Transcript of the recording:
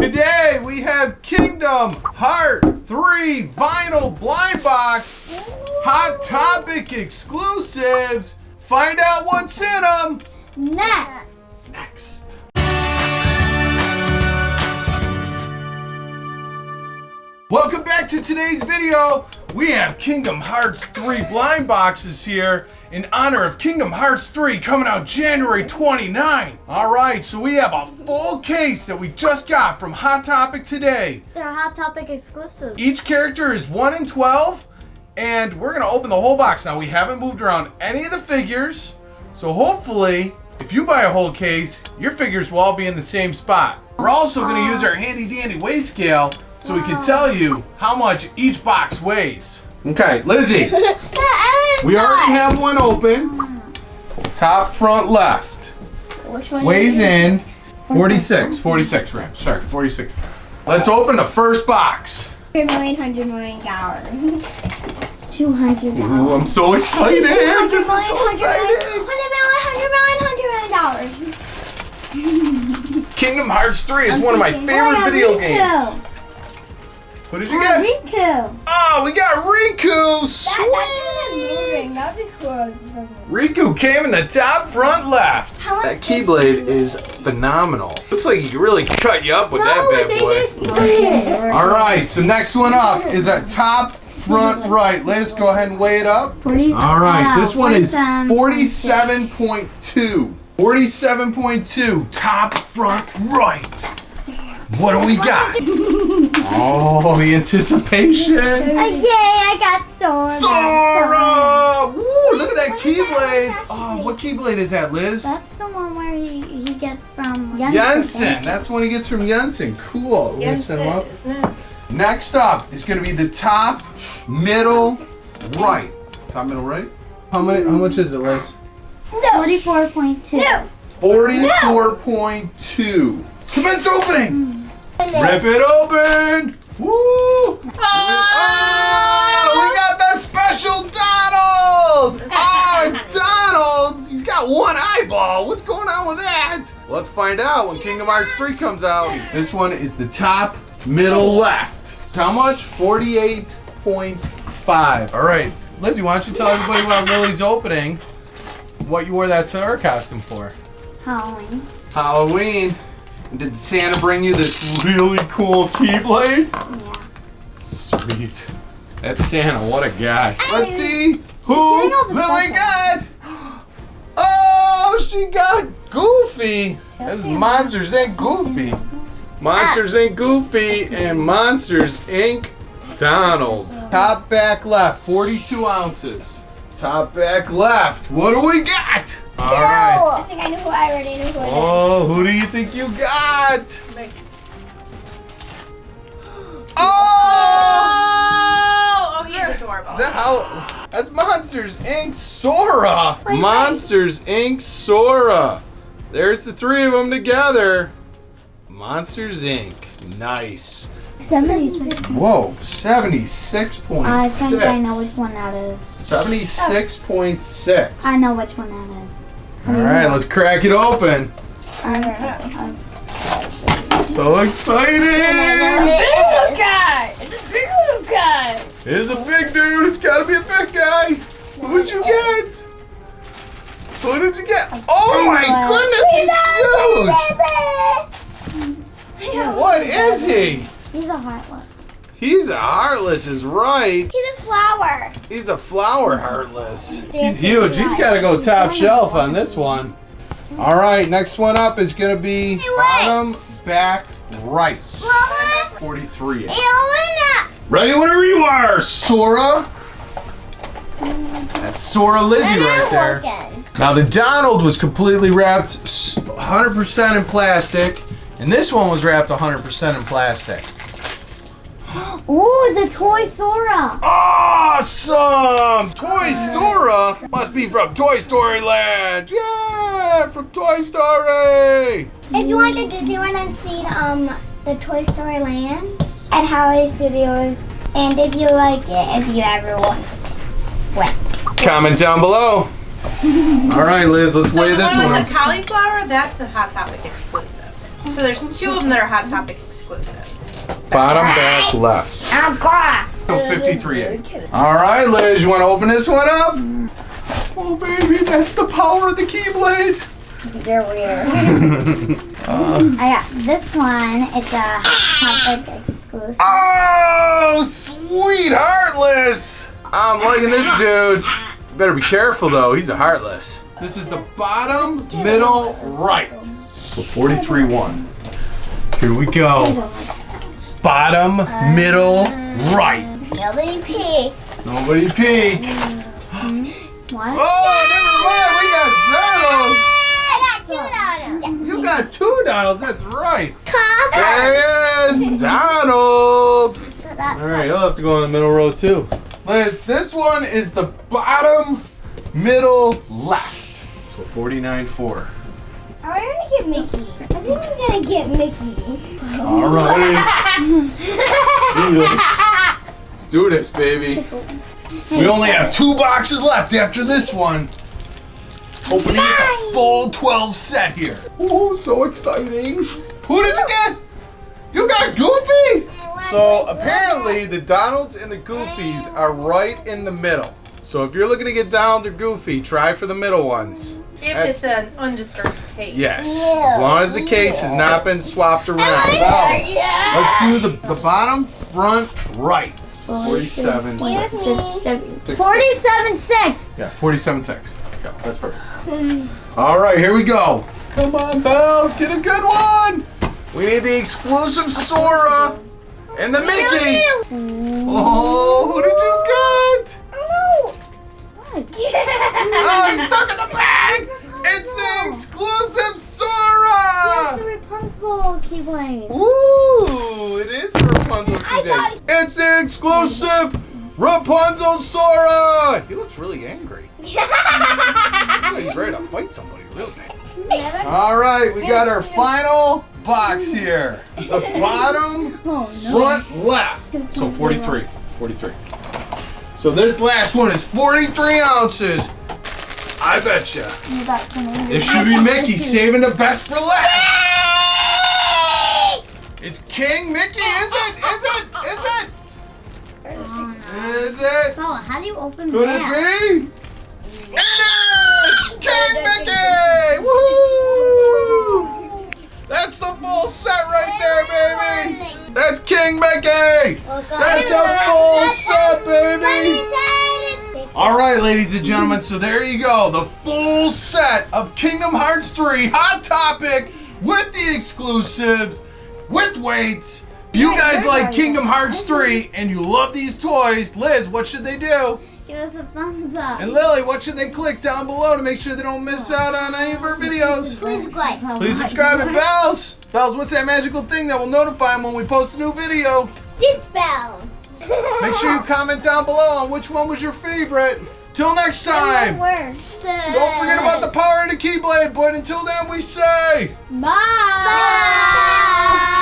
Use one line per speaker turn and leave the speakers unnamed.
Today we have Kingdom Heart 3 vinyl blind box, Hot Topic exclusives. Find out what's in them
Next.
Welcome back to today's video. We have Kingdom Hearts 3 blind boxes here in honor of Kingdom Hearts 3 coming out January 29. All right, so we have a full case that we just got from Hot Topic today.
They're Hot Topic exclusive.
Each character is 1 in 12, and we're going to open the whole box. Now, we haven't moved around any of the figures, so hopefully, if you buy a whole case, your figures will all be in the same spot. We're also going to use our handy dandy weigh scale so we can tell you how much each box weighs. Okay, Lizzie, we already have one open. Top, front, left.
Which one?
Weighs in 46, 46 grams. Sorry, 46. Let's open the first box.
100 million, 100 million dollars. 200
Ooh, I'm so excited. This is so exciting.
100 million, 100 million, 100 million dollars.
Kingdom Hearts 3 is
I'm
one of my favorite
oh,
video games. What did you
Oh,
get?
Riku.
Oh, we got Riku.
moving.
Sweet.
That'd be cool.
Riku came in the top front left.
How
That Keyblade is phenomenal. Looks like he can really cut you up with
No,
that bad boy. All right, so next one up is a top front right. Liz, go ahead and weigh it up.
40,
All right,
uh,
this one is 47.2. 47.2, top front right. What do we got? Oh, the anticipation.
Uh, yay, I got Sora.
Sora! Woo, look at that
What is that?
Keyblade. Oh, what Keyblade is that, Liz?
That's the one where he, he gets from
Yen Sid. That's the one he gets from Yen Sid. Cool. We're set him up.
isn't it?
Next up is going to be the top, middle, right. Top, middle, right. How many? How much is it, Liz?
44.2.
44.2. Commence opening. Rip it open. Woo! Oh, we got the special Donald. Oh, Donald. He's got one eyeball. What's going on with that? Let's find out when Kingdom Hearts 3 comes out. This one is the top, middle, left. How much? 48.5. All right. Lizzie, why don't you tell everybody about Lily's opening, what you wore that Sora costume for?
Halloween.
Halloween. Did Santa bring you this really cool Keyblade?
Yeah.
Sweet. That's Santa. What a guy. Let's see who
all the
Lily got. Oh, she got Goofy. That's Monsters Inc. Goofy. Monsters Inc. Goofy and Monsters Inc. Donald. Top back left, 42 ounces. Top back left. What do we got? All right.
I think I know who I already know who it is.
Oh, who do you think you got?
Like,
Oh!
oh, he's adorable.
Is that how? That's Monsters Inc. Sora. Monsters Inc. Sora. There's the three of them together. Monsters Inc. Nice.
76.
Whoa, 76.6.
I think I know which one that is.
76.6.
I know which one that is.
All right, let's crack it open.
I,
So excited!
little guy. It's a big little guy.
It's a big dude. It's got to be a big guy. Who'd you get? Who did you get? Oh my goodness, he's huge. What is he?
He's a heartless.
He's a heartless, is right.
He's a flower.
He's a flower heartless. He's huge. He's got to go top shelf on this one. All right, next one up is going to be bottom back right.
Flower?
43. Ready whenever you are, Sora. That's Sora Lizzie right there. Now the Donald was completely wrapped 100% in plastic, and this one was wrapped 100% in plastic.
Ooh, the toy Sora.
Awesome! Toy Sora must be from Toy Story Land. Yeah, from Toy Story.
If you went to Disney World and seen um the Toy Story Land at Hollywood Studios, and if you like it, if you ever want went.
Comment down below. All right, Liz, let's
So
weigh this
one
one.
with the cauliflower, that's a Hot Topic exclusive. So there's two of them that are Hot Topic exclusives.
Bottom back left.
Oh god.
So 53A. All right, Liz, you want to open this one up? Oh, baby, that's the power of the Keyblade.
You're weird. I got this one. It's a topic exclusive.
Oh, sweet Heartless. I'm liking this dude. Better be careful, though. He's a Heartless. This is the bottom, middle, right. So 43-1. Here we go. Bottom, middle, right.
Nobody peek.
Nobody peek.
One.
Oh,
I got two
never mind. We got Donald. You got two Donalds. That's right.
Top.
There he is, Donald. All right, you'll have to go on the middle row too. Liz, this one is the bottom, middle, left. So 49-4.
We gonna get Mickey? I think I'm gonna get Mickey.
All right. do. Let's do this, baby. We only have two boxes left after this one. Opening it the full 12 set here. Oh, so exciting. Who did you get? You got Goofy? So apparently the Donalds and the Goofies are right in the middle. So if you're looking to get Donald or Goofy, try for the middle ones.
If it's an undisturbed case.
Yes, as long as the case has not been swapped oh, around. Bells. Let's do the, the bottom, front, right. 47.
Excuse me.
Six.
Forty-seven six.
Yeah, 47 6. Go. That's perfect. All right, here we go. Come on, Bells, get a good one. We need the exclusive Sora and the Mickey. Oh, who did you get? Oh, he's stuck in the bag. It's the exclusive Sora.
Yeah, the Rapunzel Keyblade.
Ooh, it is the Rapunzel
I got
today. It's the exclusive Rapunzel Sora. He looks really angry. Yeah, He's ready to fight somebody real bad. All right, we got our final box here. The bottom,
Oh no.
front, left. So 43. 43. So this last one is 43 ounces. I bet you.
You got some of
It should be Mickey saving the best for last. It's King Mickey, is it? Is it? Is it? Is it?
Oh, how do you open
Could
that?
it be? It is! King Mickey! Woo! That's the full set right there, baby! That's King Mickey! That's a full set! All right, ladies and gentlemen, so there you go. The full set of Kingdom Hearts 3 Hot Topic with the exclusives, with weights. You guys like Kingdom Hearts 3 and you love these toys, Liz, what should they do?
Give us a thumbs up.
And Lily, what should they click down below to make sure they don't miss out on any of our videos?
Please like.
Please subscribe and bells. Bells, what's that magical thing that will notify them when we post a new video?
This bell.
Make sure you comment down below on which one was your favorite. Till next time. Don't forget about the power of the Keyblade, but until then we say... Bye.
Bye.